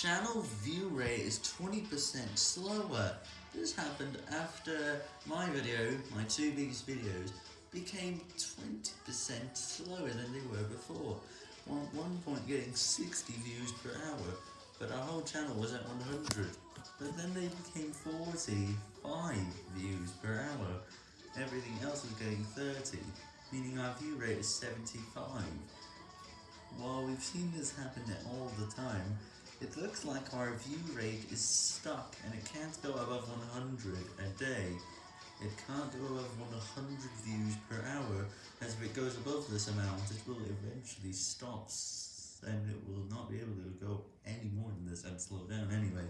channel view rate is 20% slower. This happened after my video, my two biggest videos, became 20% slower than they were before. One, one point getting 60 views per hour, but our whole channel was at 100. But then they became 45 views per hour. Everything else was getting 30, meaning our view rate is 75. While we've seen this happen all the time, it looks like our view rate is stuck and it can't go above 100 a day. It can't go above 100 views per hour, as if it goes above this amount, it will eventually stop, and it will not be able to go any more than this and slow down anyway.